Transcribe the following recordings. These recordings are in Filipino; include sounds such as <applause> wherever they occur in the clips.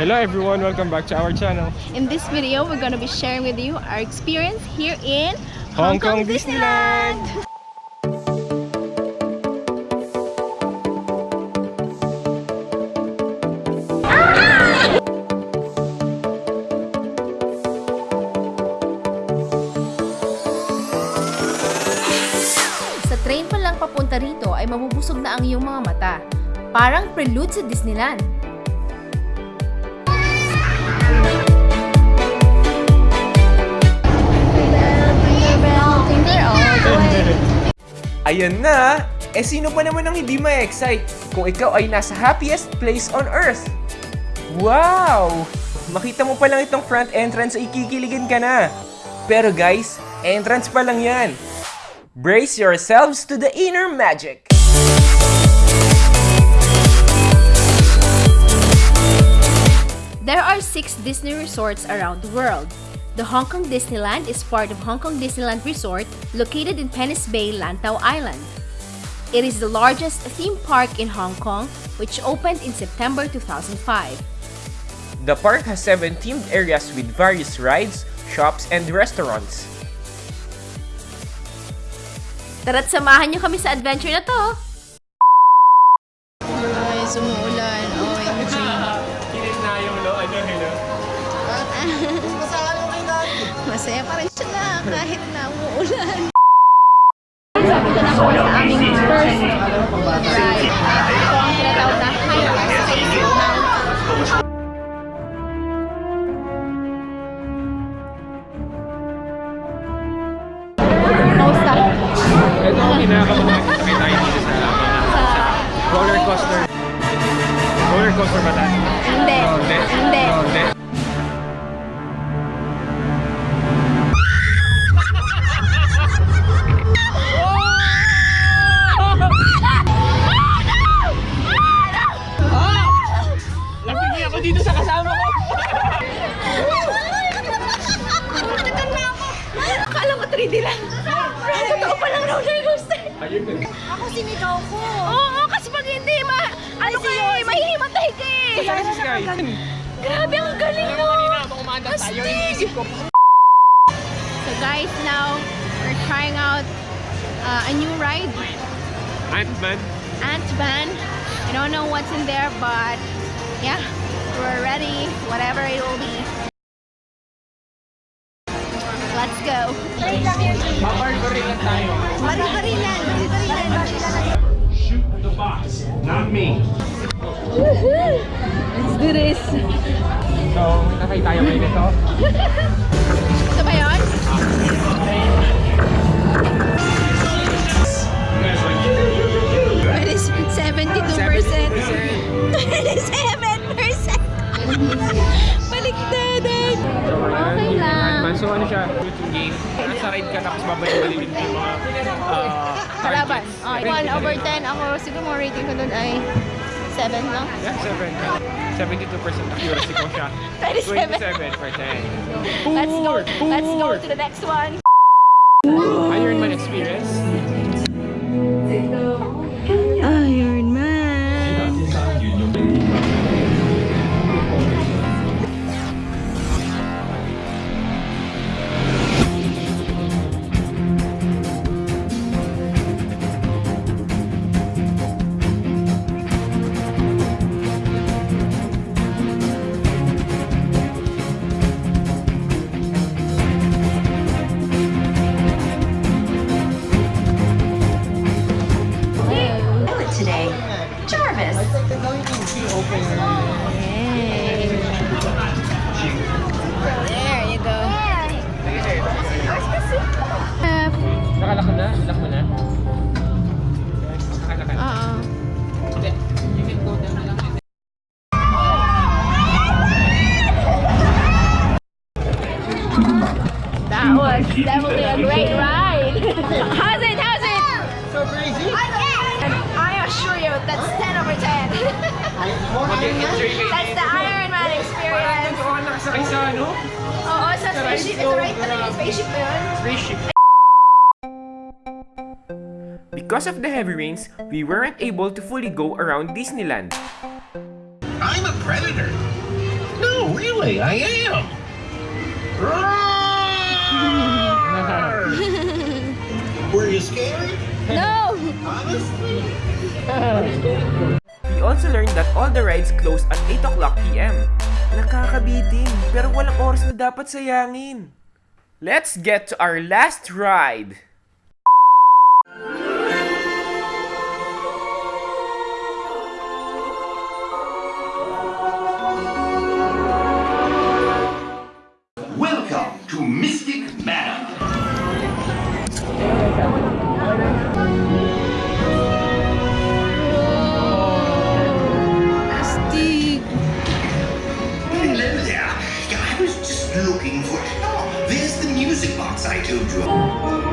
Hello everyone, welcome back to our channel. In this video, we're gonna be sharing with you our experience here in Hong Kong Disneyland. Sa train pa lang papunta rito ay mabubusog na ang iyong mga mata. Parang prelude sa Disneyland. Ayan na! Eh sino pa naman ang hindi ma-excite kung ikaw ay nasa happiest place on earth? Wow! Makita mo pa lang itong front entrance ay kikiligan ka na. Pero guys, entrance pa lang yan. Brace yourselves to the inner magic! There are six Disney resorts around the world. The Hong Kong Disneyland is part of Hong Kong Disneyland Resort located in Penis Bay, Lantau Island. It is the largest theme park in Hong Kong, which opened in September 2005. The park has seven themed areas with various rides, shops, and restaurants. Tara't samahan niyo kami sa adventure na to! Ay, sumuulan. Masaya pa rin siya na kahit na umuulan. Sabi ko na kami sa aming first ride. Ito ang tinatawag na High Space Mountain. Kamusta? Ito ang kinakabahan sakay tayo dito sa roller coaster. Roller coaster ba tayo? Hindi. Hindi. Hindi. Ako dito sa kasama ko! Akala ko 3D lang. Totoo pa lang roller coaster. Ayun na. Ako sinigaw ko. Oo, kasi pag hindi, ma... Ano ka eh, mahihimatay ka eh. Saan si Sky? Grabe, ang galing mo. Kanina, kung umanda tayo, iniisip ko. So guys, now we're trying out uh, a new ride, Ant-Man. Ant-Man. I don't know what's in there, but yeah, we're ready, whatever it will be. Let's go. Papar-gory lang tayo. Bari-barilan, bari-barilan. Shoot the box, not me. Let's do this. So, nakay tayo kayo nito. Ito ba yun? It is 72%. 27%. Ano siya? Shooting game. Nasa ride ka tapos babalik-balikin mo yung mga uh, Kalaban. Okay. 1 over 10. Ako siguro mga rating ko dun ay 7 lang. Yeah, 7. 72% accuracy ko siya. <laughs> 27. 27%. Let's go. Let's go to the next one. Ironman experience. Today. Jarvis. There you go. Nakalak mo na? Lock mo na? Nakalak na. You can go down na lang. That was definitely a great ride. Sa spaceship. Ito right talaga yung spaceship ba yun? Spaceship. Because of the heavy rains, we weren't able to fully go around Disneyland. I'm a predator. No, really, I am. Were you scared? No! Honestly? We also learned that all the rides close at 8 o'clock p.m. Nakakabitin, pero walang oras na dapat sayangin. Let's get to our last ride. Looking for. Oh, there's the music box I told you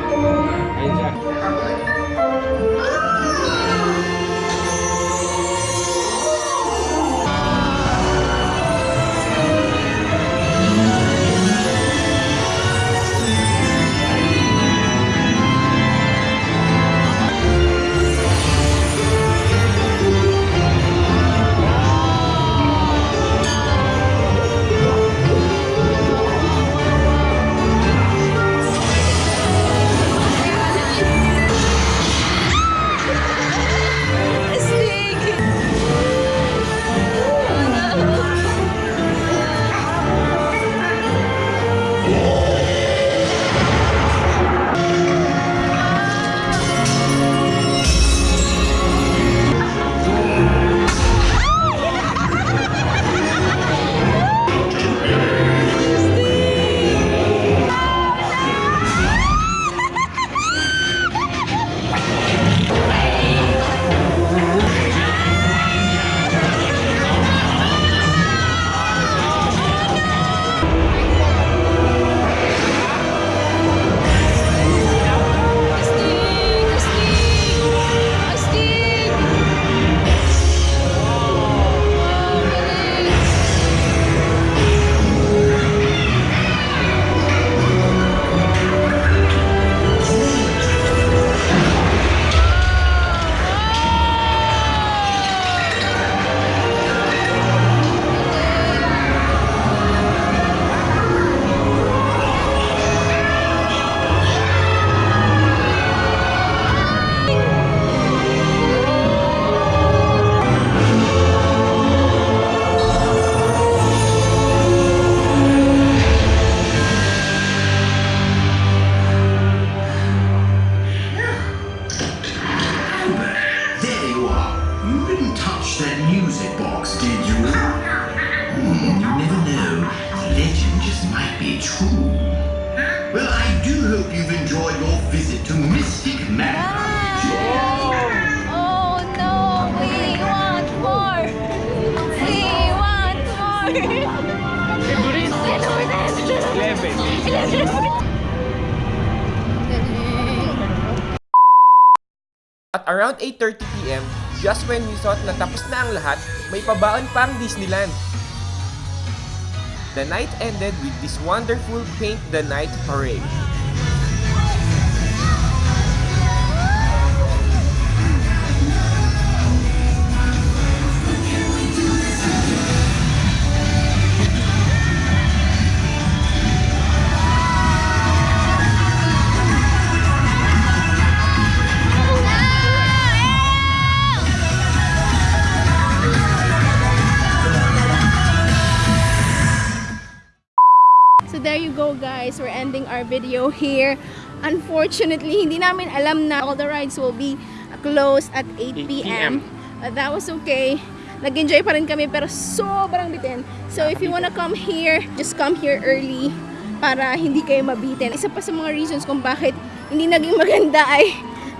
hope you've enjoyed your visit to Mystic Manor. Oh no! We want more! We want more! At around 8.30pm, just when we thought na tapos na ang lahat, may pabaon pa ang Disneyland. The night ended with this wonderful Paint the Night parade. So guys, we're ending our video here. Unfortunately, hindi namin alam na all the rides will be closed at 8 p.m. Uh, that was okay. Nag-enjoy pa rin kami pero sobrang bitin. So if you wanna come here, just come here early para hindi kayo mabitin. Isa pa sa mga reasons kung bakit hindi naging maganda ay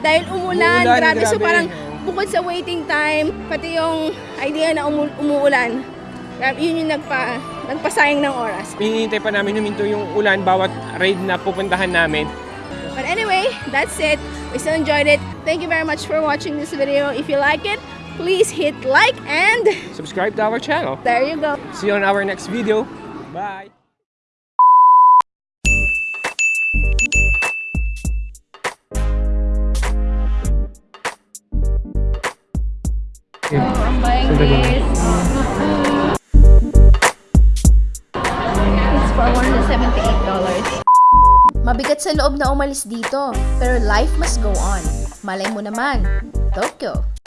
dahil umulan. Umulan, grabe. So grabe. parang bukod sa waiting time, pati yung idea na umu- umuulan. Grabe, yun yung nagpa, nagpasayang ng oras. Hinihintay pa namin huminto yung ulan bawat raid na pupuntahan namin. But anyway, that's it. We still enjoyed it. Thank you very much for watching this video. If you like it, please hit like and Subscribe to our channel. there you go. See you on our next video. Bye! I'm buying this. $78. Mabigat sa loob na umalis dito, pero life must go on. Malay mo naman, Tokyo.